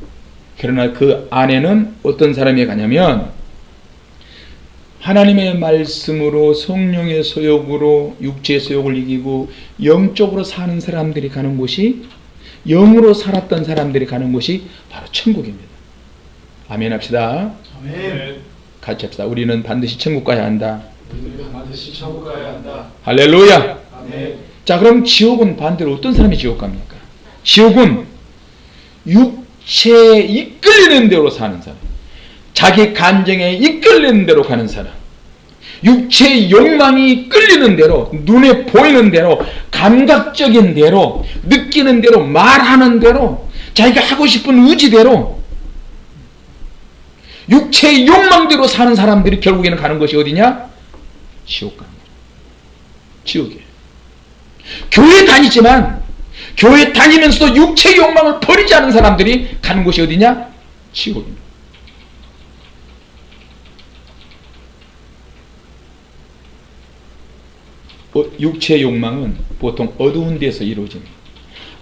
S1: 그러나 그 안에는 어떤 사람이 가냐면 하나님의 말씀으로 성령의 소욕으로 육체의 소욕을 이기고 영적으로 사는 사람들이 가는 곳이 영으로 살았던 사람들이 가는 곳이 바로 천국입니다. 아멘 합시다.
S2: 아멘.
S1: 같이 합시다. 우리는 반드시 천국 가야 한다.
S2: 우리가 반드시 천국 가야 한다.
S1: 할렐루야.
S2: 아멘.
S1: 자 그럼 지옥은 반대로 어떤 사람이 지옥 갑니까? 지옥은 육 체에 이끌리는 대로 사는 사람 자기 감정에 이끌리는 대로 가는 사람 육체의 욕망이 끌리는 대로 눈에 보이는 대로 감각적인 대로 느끼는 대로 말하는 대로 자기가 하고 싶은 의지대로 육체의 욕망대로 사는 사람들이 결국에는 가는 것이 어디냐? 지옥 거죠. 지옥이에요. 교회 다니지만 교회 다니면서도 육체 욕망을 버리지 않은 사람들이 가는 곳이 어디냐? 지옥입니다. 어, 육체 욕망은 보통 어두운 데서 이루어집니다.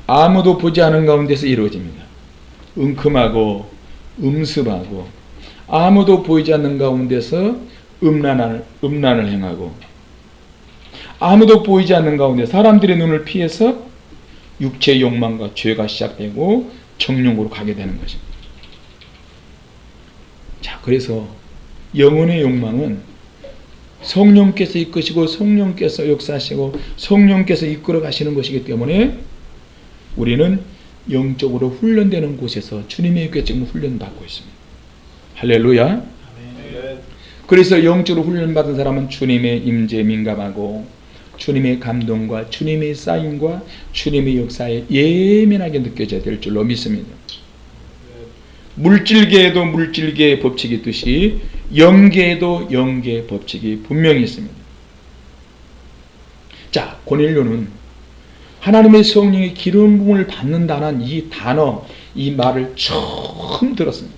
S1: 아무도 보지 않은 가운데서 이루어집니다. 은큼하고 음습하고 아무도 보이지 않는 가운데서 음란을, 음란을 행하고 아무도 보이지 않는 가운데 사람들의 눈을 피해서 육체의 욕망과 죄가 시작되고 정령으로 가게 되는 것입니다. 자, 그래서 영혼의 욕망은 성령께서 이끄시고 성령께서 역사하시고 성령께서 이끌어 가시는 것이기 때문에 우리는 영적으로 훈련되는 곳에서 주님의 궤증을 훈련받고 있습니다. 할렐루야. 그래서 영적으로 훈련받은 사람은 주님의 임재에 민감하고 주님의 감동과 주님의 사인과 주님의 역사에 예민하게 느껴져야 될 줄로 믿습니다. 물질계에도 물질계의 법칙이 있듯이 영계에도 영계의 법칙이 분명히 있습니다. 자, 고넬료는 하나님의 성령의 기름 부음을 받는다는 이 단어, 이 말을 처음 들었습니다.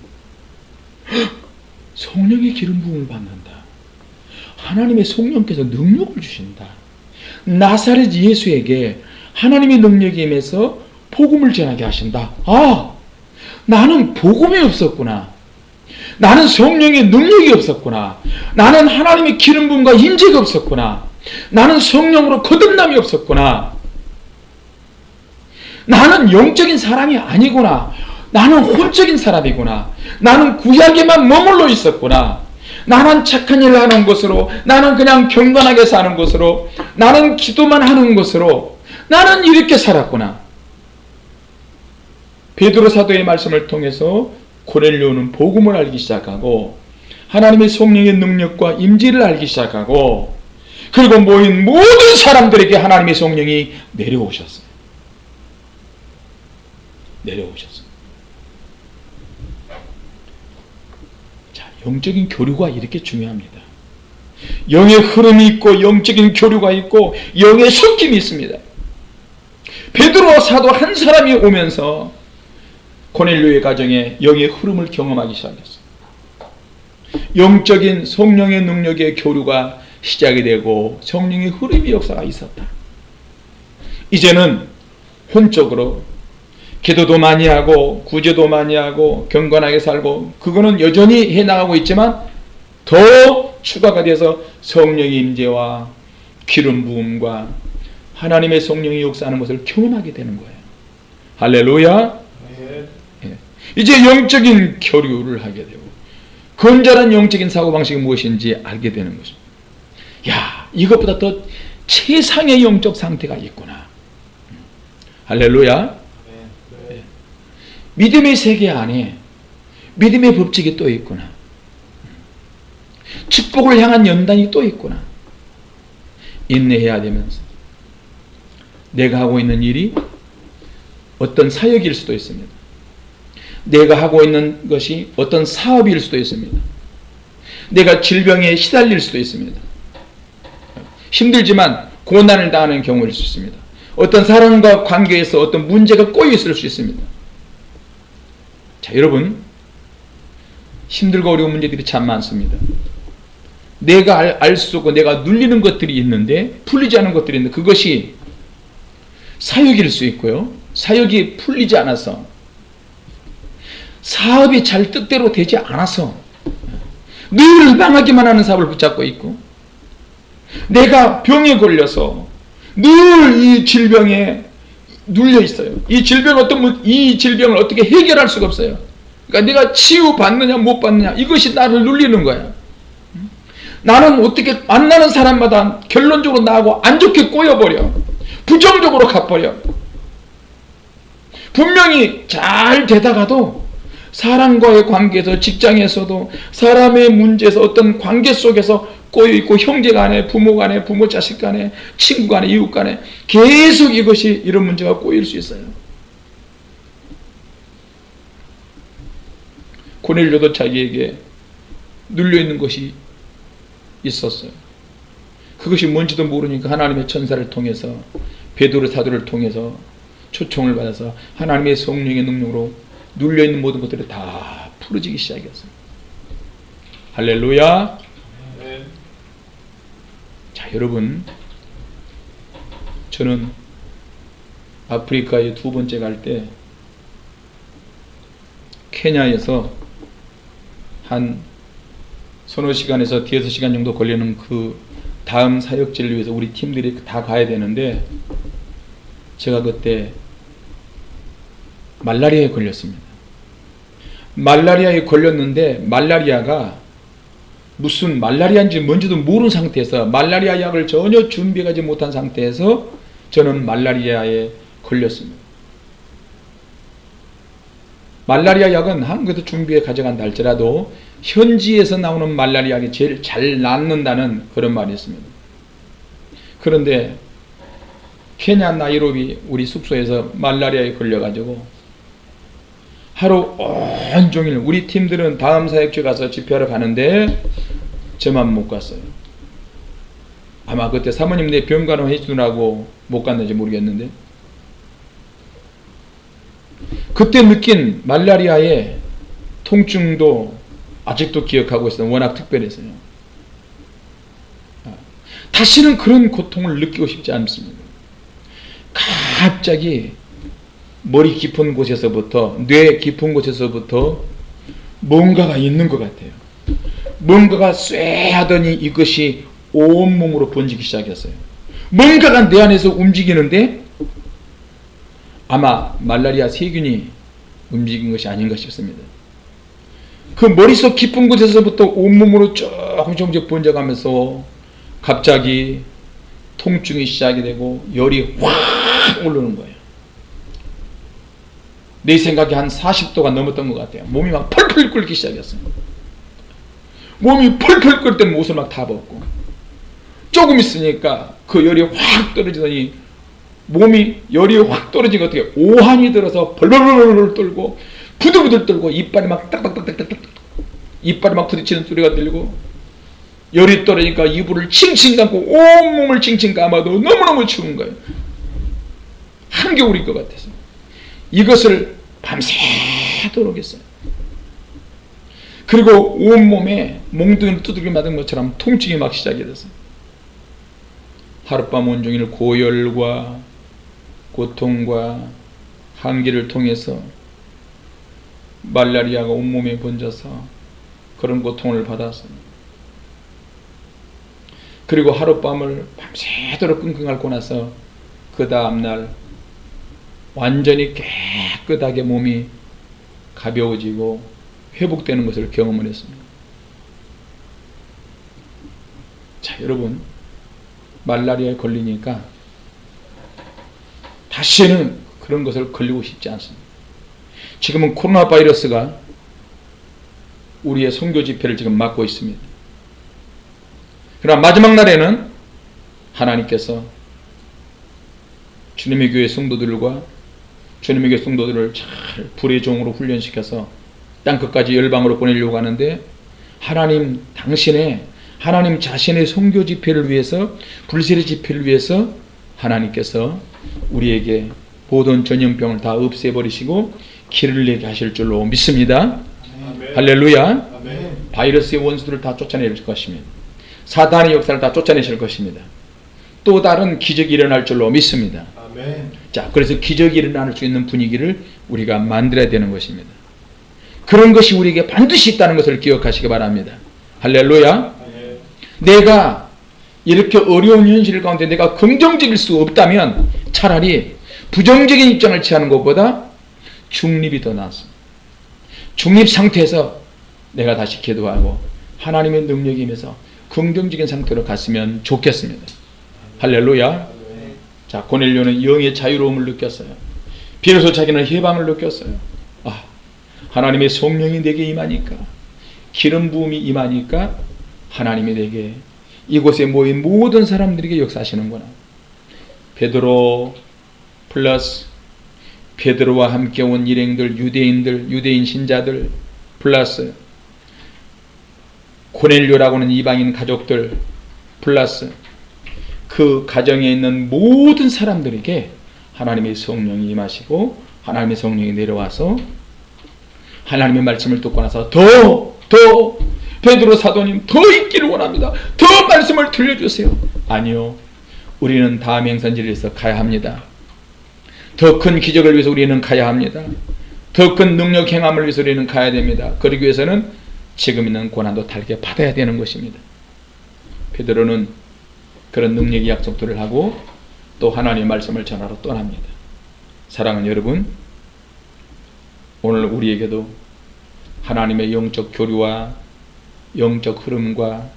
S1: (gasps) 성령의 기름 부음을 받는다. 하나님의 성령께서 능력을 주신다. 나사렛 예수에게 하나님의 능력이 임해서 복음을 전하게 하신다. 아, 나는 복음이 없었구나. 나는 성령의 능력이 없었구나. 나는 하나님의 기름 부음과 임재가 없었구나. 나는 성령으로 거듭남이 없었구나. 나는 영적인 사람이 아니구나. 나는 혼적인 사람이구나. 나는 구약에만 머물러 있었구나. 나는 착한 일을 하는 것으로, 나는 그냥 경건하게 사는 것으로, 나는 기도만 하는 것으로, 나는 이렇게 살았구나. 베드로 사도의 말씀을 통해서 고넬료는 복음을 알기 시작하고 하나님의 성령의 능력과 임재를 알기 시작하고 그리고 모인 모든 사람들에게 하나님의 성령이 내려오셨어요. 내려오셨어요. 자, 영적인 교류가 이렇게 중요합니다. 영의 흐름이 있고 영적인 교류가 있고 영의 섞임이 있습니다. 베드로 사도 한 사람이 오면서 고넬료의 가정에 영의 흐름을 경험하기 시작했어요. 영적인 성령의 능력의 교류가 시작이 되고 성령의 흐름의 역사가 있었다. 이제는 혼적으로 기도도 많이 하고 구제도 많이 하고 경건하게 살고 그거는 여전히 해나가고 있지만 더 추가가 돼서 성령의 임재와 기름 부음과 하나님의 성령이 역사하는 것을 경험하게 되는 거예요. 할렐루야.
S2: 네.
S1: 이제 영적인 교류를 하게 되고 건전한 영적인 사고방식이 무엇인지 알게 되는 것입니다. 야 이것보다 더 최상의 영적 상태가 있구나. 할렐루야.
S2: 네.
S1: 믿음의 세계 안에 믿음의 법칙이 또 있구나. 축복을 향한 연단이 또 있구나. 인내해야 되면서 내가 하고 있는 일이 어떤 사역일 수도 있습니다. 내가 하고 있는 것이 어떤 사업일 수도 있습니다. 내가 질병에 시달릴 수도 있습니다. 힘들지만 고난을 당하는 경우일 수 있습니다. 어떤 사람과 관계에서 어떤 문제가 꼬여 있을 수 있습니다. 자, 여러분, 힘들고 어려운 문제들이 참 많습니다. 내가 알수 없고 내가 눌리는 것들이 있는데 풀리지 않은 것들이 있는데 그것이 사역일 수 있고요. 사역이 풀리지 않아서 사업이 잘 뜻대로 되지 않아서 늘 망하기만 하는 사업을 붙잡고 있고 내가 병에 걸려서 늘 이 질병에 눌려 있어요. 이 질병 어떤 이 질병을 어떻게 해결할 수가 없어요. 그러니까 내가 치유 받느냐 못 받느냐 이것이 나를 눌리는 거야. 나는 어떻게 만나는 사람마다 결론적으로 나하고 안 좋게 꼬여버려. 부정적으로 가버려. 분명히 잘 되다가도 사람과의 관계에서 직장에서도 사람의 문제에서 어떤 관계 속에서 꼬여 있고 형제 간에 부모 간에 부모 자식 간에 친구 간에 이웃 간에 계속 이것이 이런 문제가 꼬일 수 있어요. 고넬료도 자기에게 눌려 있는 것이 있었어요. 그것이 뭔지도 모르니까 하나님의 천사를 통해서 베드로 사도를 통해서 초청을 받아서 하나님의 성령의 능력으로 눌려 있는 모든 것들이 다 풀어지기 시작했어요. 할렐루야. 여러분. 저는 아프리카에 두 번째 갈 때 케냐에서 한 서너 시간에서 대여섯 시간 정도 걸리는 그 다음 사역지를 위해서 우리 팀들이 다 가야 되는데 제가 그때 말라리아에 걸렸습니다. 말라리아에 걸렸는데 말라리아가 무슨 말라리아인지 뭔지도 모르는 상태에서 말라리아 약을 전혀 준비하지 못한 상태에서 저는 말라리아에 걸렸습니다. 말라리아 약은 한국에서 준비해 가져간다 할지라도 현지에서 나오는 말라리아 약이 제일 잘 낫는다는 그런 말이 있습니다. 그런데 케냐 나이로비 우리 숙소에서 말라리아에 걸려가지고 하루 온종일 우리 팀들은 다음 사역지 가서 집회하러 가는데 저만 못 갔어요. 아마 그때 사모님 내 병간호 해주느라고 못 갔는지 모르겠는데 그때 느낀 말라리아의 통증도 아직도 기억하고 있어요. 워낙 특별해서요. 아, 다시는 그런 고통을 느끼고 싶지 않습니다. 갑자기 머리 깊은 곳에서부터 뇌 깊은 곳에서부터 뭔가가 있는 것 같아요. 뭔가가 쇠하더니 이것이 온몸으로 번지기 시작했어요. 뭔가가 내 안에서 움직이는데 아마 말라리아 세균이 움직인 것이 아닌가 싶습니다. 그 머릿속 깊은 곳에서부터 온몸으로 조금씩 조금씩 번져가면서 갑자기 통증이 시작이 되고 열이 확 오르는 거예요. 내 생각에 한 40도가 넘었던 것 같아요. 몸이 막 펄펄 끓기 시작했어요. 몸이 펄펄 끓 때는 옷을 막 다 벗고 조금 있으니까 그 열이 확 떨어지더니 몸이 열이 확 떨어진 것 어떻게 오한이 들어서 벌벌벌벌 떨고 부들부들 떨고 이빨이 막 딱딱딱딱딱 이빨이 막 부딪히는 소리가 들리고 열이 떨어지니까 이불을 칭칭 감고 온몸을 칭칭 감아도 너무너무 추운 거예요. 한겨울일 것 같아서 이것을 밤새도록 했어요. 그리고 온몸에 몽둥이를 두들겨 맞은 것처럼 통증이 막 시작이 됐어요. 하룻밤 온종일 고열과 고통과 한기를 통해서 말라리아가 온몸에 번져서 그런 고통을 받았어요. 그리고 하룻밤을 밤새도록 끙끙 앓고 나서 그 다음날 완전히 깨끗하게 몸이 가벼워지고 회복되는 것을 경험을 했습니다. 자, 여러분, 말라리아에 걸리니까 다시는 그런 것을 걸리고 싶지 않습니다. 지금은 코로나 바이러스가 우리의 선교 집회를 지금 막고 있습니다. 그러나 마지막 날에는 하나님께서 주님의 교회 성도들과 주님의 교회 성도들을 잘 불의 종으로 훈련시켜서 땅 끝까지 열방으로 보내려고 하는데 하나님 당신의 하나님 자신의 선교 집회를 위해서 불세례 집회를 위해서 하나님께서 우리에게 보던 전염병을 다 없애버리시고 길을 내게 하실 줄로 믿습니다.
S2: 아멘.
S1: 할렐루야.
S2: 아멘.
S1: 바이러스의 원수들을 다 쫓아내실 것입니다. 사단의 역사를 다 쫓아내실 것입니다. 또 다른 기적이 일어날 줄로 믿습니다.
S2: 아멘.
S1: 자, 그래서 기적이 일어날 수 있는 분위기를 우리가 만들어야 되는 것입니다. 그런 것이 우리에게 반드시 있다는 것을 기억하시기 바랍니다. 할렐루야. 내가 이렇게 어려운 현실 가운데 내가 긍정적일 수 없다면 차라리 부정적인 입장을 취하는 것보다 중립이 더 낫습니다. 중립 상태에서 내가 다시 기도하고 하나님의 능력이 임해서 긍정적인 상태로 갔으면 좋겠습니다. 할렐루야. 자, 고넬료는 영의 자유로움을 느꼈어요. 비로소 자기는 해방을 느꼈어요. 아, 하나님의 성령이 내게 임하니까, 기름 부음이 임하니까 하나님이 내게 이곳에 모인 모든 사람들에게 역사하시는구나. 베드로 플러스 베드로와 함께 온 일행들, 유대인들, 유대인 신자들 플러스 고넬료라고 하는 이방인 가족들 플러스 그 가정에 있는 모든 사람들에게 하나님의 성령이 임하시고 하나님의 성령이 내려와서 하나님의 말씀을 듣고 나서 더, 더 베드로 사도님 더 있기를 원합니다. 더 말씀을 들려주세요. 아니요. 우리는 다음 행선지에서 가야 합니다. 더 큰 기적을 위해서 우리는 가야 합니다. 더 큰 능력 행함을 위해서 우리는 가야 됩니다. 그러기 위해서는 지금 있는 고난도 달게 받아야 되는 것입니다. 베드로는 그런 능력의 약속들을 하고 또 하나님의 말씀을 전하러 떠납니다. 사랑하는 여러분, 오늘 우리에게도 하나님의 영적 교류와 영적 흐름과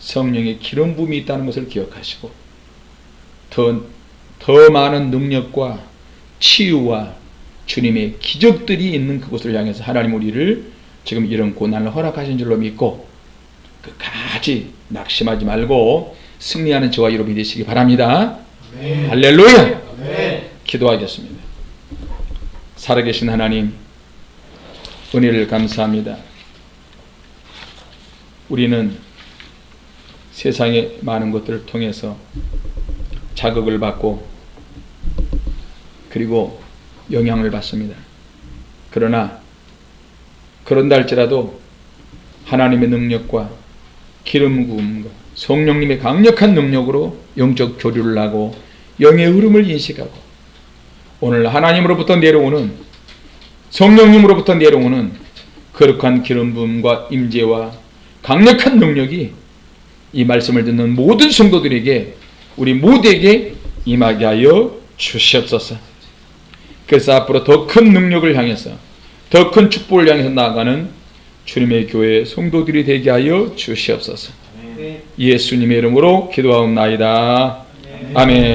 S1: 성령의 기름 부음이 있다는 것을 기억하시고 더, 더 많은 능력과 치유와 주님의 기적들이 있는 그곳을 향해서 하나님 우리를 지금 이런 고난을 허락하신 줄로 믿고 끝까지 낙심하지 말고 승리하는 저와 여러분이 되시기 바랍니다. 할렐루야! 기도하겠습니다. 살아계신 하나님, 은혜를 감사합니다. 우리는 세상의 많은 것들을 통해서 자극을 받고 그리고 영향을 받습니다. 그러나 그런다 할지라도 하나님의 능력과 기름 부음과 성령님의 강력한 능력으로 영적 교류를 하고 영의 흐름을 인식하고 오늘 하나님으로부터 내려오는 성령님으로부터 내려오는 거룩한 기름 부음과 임재와 강력한 능력이 이 말씀을 듣는 모든 성도들에게 우리 모두에게 임하게 하여 주시옵소서. 그래서 앞으로 더 큰 능력을 향해서 더 큰 축복을 향해서 나아가는 주님의 교회 성도들이 되게 하여 주시옵소서. 예수님의 이름으로 기도하옵나이다. 아멘.